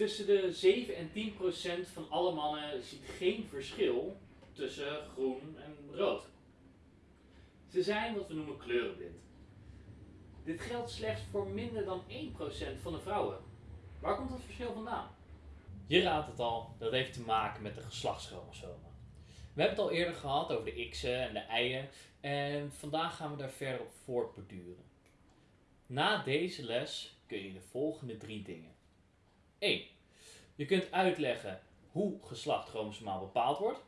Tussen de 7 en 10 procent van alle mannen ziet geen verschil tussen groen en rood. Ze zijn wat we noemen kleurenblind. Dit geldt slechts voor minder dan 1% van de vrouwen. Waar komt dat verschil vandaan? Je raadt het al, dat heeft te maken met de geslachtschromosomen. We hebben het al eerder gehad over de x'en en de y'en en vandaag gaan we daar verder op voortborduren. Na deze les kun je de volgende drie dingen. 1. Je kunt uitleggen hoe geslacht chromosomaal bepaald wordt.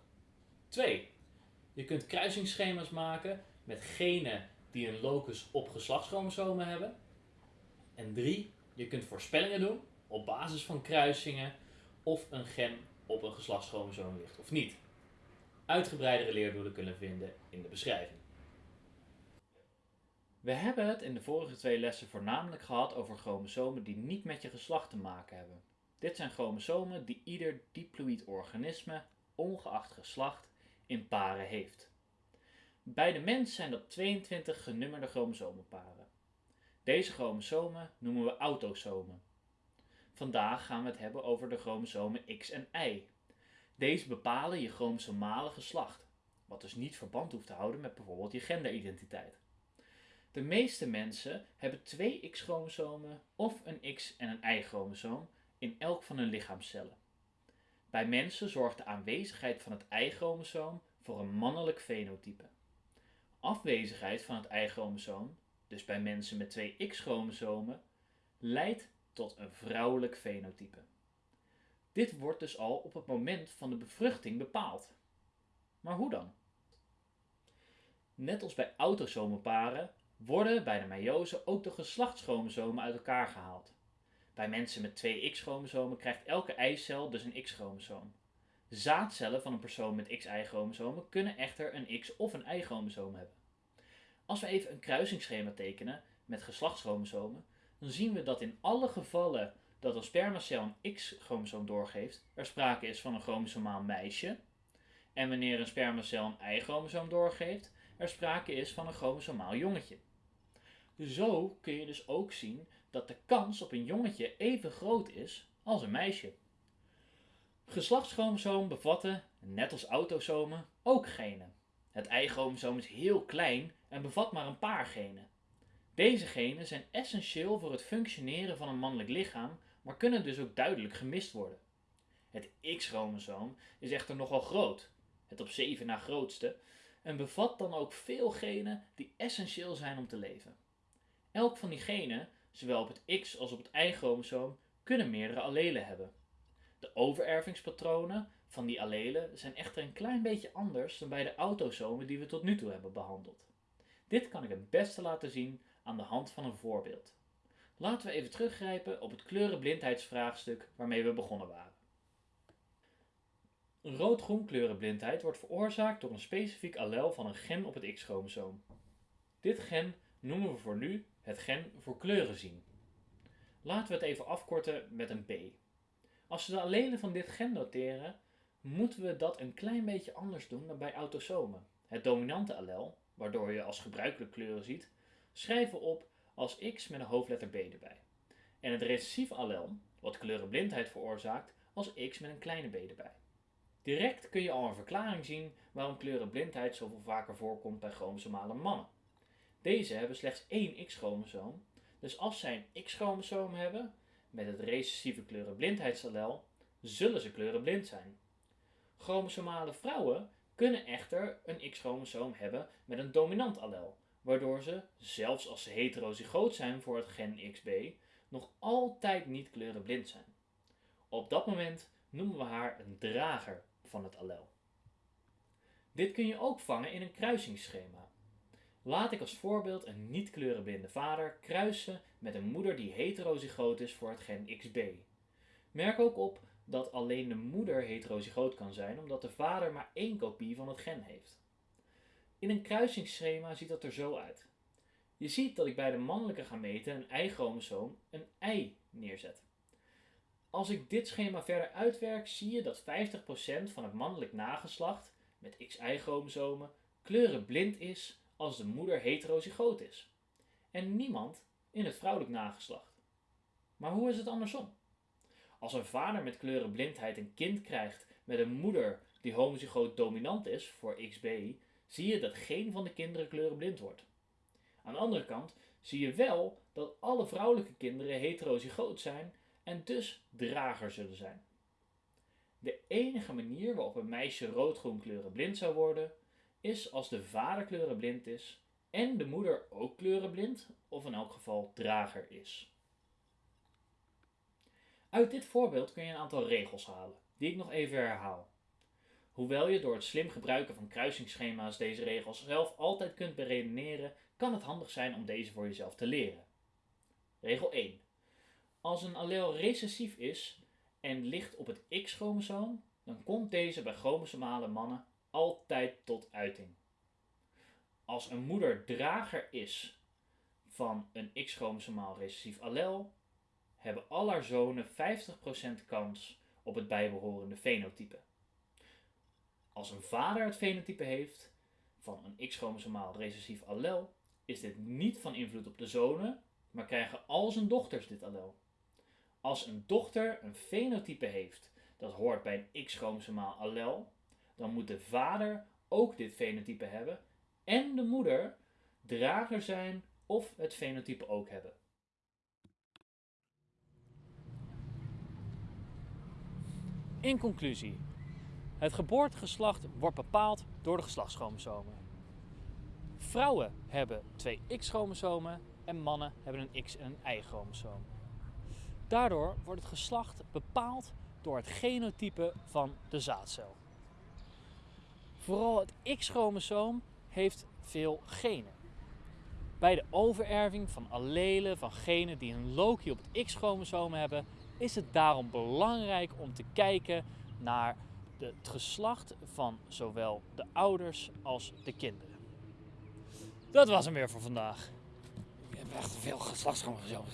2. Je kunt kruisingsschema's maken met genen die een locus op geslachtschromosomen hebben. En 3. Je kunt voorspellingen doen op basis van kruisingen of een gen op een geslachtschromosoom ligt of niet. Uitgebreidere leerdoelen kunnen vinden in de beschrijving. We hebben het in de vorige twee lessen voornamelijk gehad over chromosomen die niet met je geslacht te maken hebben. Dit zijn chromosomen die ieder diploïd organisme, ongeacht geslacht, in paren heeft. Bij de mens zijn dat 22 genummerde chromosomenparen. Deze chromosomen noemen we autosomen. Vandaag gaan we het hebben over de chromosomen X en Y. Deze bepalen je chromosomale geslacht, wat dus niet verband hoeft te houden met bijvoorbeeld je genderidentiteit. De meeste mensen hebben twee X-chromosomen of een X- en een Y-chromosoom in elk van hun lichaamscellen. Bij mensen zorgt de aanwezigheid van het Y-chromosoom voor een mannelijk fenotype. Afwezigheid van het Y-chromosoom, dus bij mensen met twee X-chromosomen, leidt tot een vrouwelijk fenotype. Dit wordt dus al op het moment van de bevruchting bepaald. Maar hoe dan? Net als bij autosomenparen worden bij de meiose ook de geslachtschromosomen uit elkaar gehaald. Bij mensen met twee X-chromosomen krijgt elke eicel dus een X-chromosoom. Zaadcellen van een persoon met XY-chromosomen kunnen echter een X- of een Y-chromosoom hebben. Als we even een kruisingsschema tekenen met geslachtschromosomen, dan zien we dat in alle gevallen dat een spermacel een X-chromosoom doorgeeft, er sprake is van een chromosomaal meisje. En wanneer een spermacel een Y-chromosoom doorgeeft, er sprake is van een chromosomaal jongetje. Zo kun je dus ook zien dat de kans op een jongetje even groot is als een meisje. Geslachtschromosomen bevatten, net als autosomen, ook genen. Het Y-chromosoom is heel klein en bevat maar een paar genen. Deze genen zijn essentieel voor het functioneren van een mannelijk lichaam, maar kunnen dus ook duidelijk gemist worden. Het X-chromosoom is echter nogal groot, het op 7 na grootste, en bevat dan ook veel genen die essentieel zijn om te leven. Elk van die genen, zowel op het X als op het Y-chromosoom, kunnen meerdere allelen hebben. De overervingspatronen van die allelen zijn echter een klein beetje anders dan bij de autosomen die we tot nu toe hebben behandeld. Dit kan ik het beste laten zien aan de hand van een voorbeeld. Laten we even teruggrijpen op het kleurenblindheidsvraagstuk waarmee we begonnen waren. Rood-groen kleurenblindheid wordt veroorzaakt door een specifiek allel van een gen op het X-chromosoom. Dit gen noemen we voor nu het gen voor kleuren zien. Laten we het even afkorten met een B. Als we de allelen van dit gen noteren, moeten we dat een klein beetje anders doen dan bij autosomen. Het dominante allel, waardoor je als gebruikelijk kleuren ziet, schrijven we op als X met een hoofdletter B erbij. En het recessief allel, wat kleurenblindheid veroorzaakt, als X met een kleine b erbij. Direct kun je al een verklaring zien waarom kleurenblindheid zoveel vaker voorkomt bij chromosomale mannen. Deze hebben slechts één X-chromosoom, dus als zij een X-chromosoom hebben met het recessieve kleurenblindheidsallel, zullen ze kleurenblind zijn. Chromosomale vrouwen kunnen echter een X-chromosoom hebben met een dominant allel, waardoor ze, zelfs als ze heterozygoot zijn voor het gen XB, nog altijd niet kleurenblind zijn. Op dat moment noemen we haar een drager van het allel. Dit kun je ook vangen in een kruisingsschema. Laat ik als voorbeeld een niet kleurenblinde vader kruisen met een moeder die heterozygoot is voor het gen XB. Merk ook op dat alleen de moeder heterozygoot kan zijn omdat de vader maar één kopie van het gen heeft. In een kruisingsschema ziet dat er zo uit. Je ziet dat ik bij de mannelijke gameten een Y-chromosoom een Y neerzet. Als ik dit schema verder uitwerk, zie je dat 50% van het mannelijk nageslacht met XY-chromosomen kleurenblind is als de moeder heterozygoot is. En niemand in het vrouwelijk nageslacht. Maar hoe is het andersom? Als een vader met kleurenblindheid een kind krijgt met een moeder die homozygoot dominant is voor XB, zie je dat geen van de kinderen kleurenblind wordt. Aan de andere kant zie je wel dat alle vrouwelijke kinderen heterozygoot zijn en dus drager zullen zijn. De enige manier waarop een meisje rood-groen kleurenblind zou worden, is als de vader kleurenblind is en de moeder ook kleurenblind, of in elk geval drager is. Uit dit voorbeeld kun je een aantal regels halen, die ik nog even herhaal. Hoewel je door het slim gebruiken van kruisingsschema's deze regels zelf altijd kunt beredeneren, kan het handig zijn om deze voor jezelf te leren. Regel 1. Als een allel recessief is en ligt op het X-chromosoom, dan komt deze bij chromosomale mannen altijd tot uiting. Als een moeder drager is van een X-chromosomaal recessief allel, hebben al haar zonen 50% kans op het bijbehorende fenotype. Als een vader het fenotype heeft van een X-chromosomaal recessief allel, is dit niet van invloed op de zonen, maar krijgen al zijn dochters dit allel. Als een dochter een fenotype heeft dat hoort bij een X-chromosomaal allel, dan moet de vader ook dit fenotype hebben en de moeder drager zijn of het fenotype ook hebben. In conclusie, het geboortegeslacht wordt bepaald door de geslachtschromosomen. Vrouwen hebben twee X-chromosomen en mannen hebben een X- en een Y-chromosoom. Daardoor wordt het geslacht bepaald door het genotype van de zaadcel. Vooral het X-chromosoom heeft veel genen. Bij de overerving van allelen van genen die een loci op het X-chromosoom hebben, is het daarom belangrijk om te kijken naar het geslacht van zowel de ouders als de kinderen. Dat was hem weer voor vandaag. Je hebt echt veel geslachtschromosomen.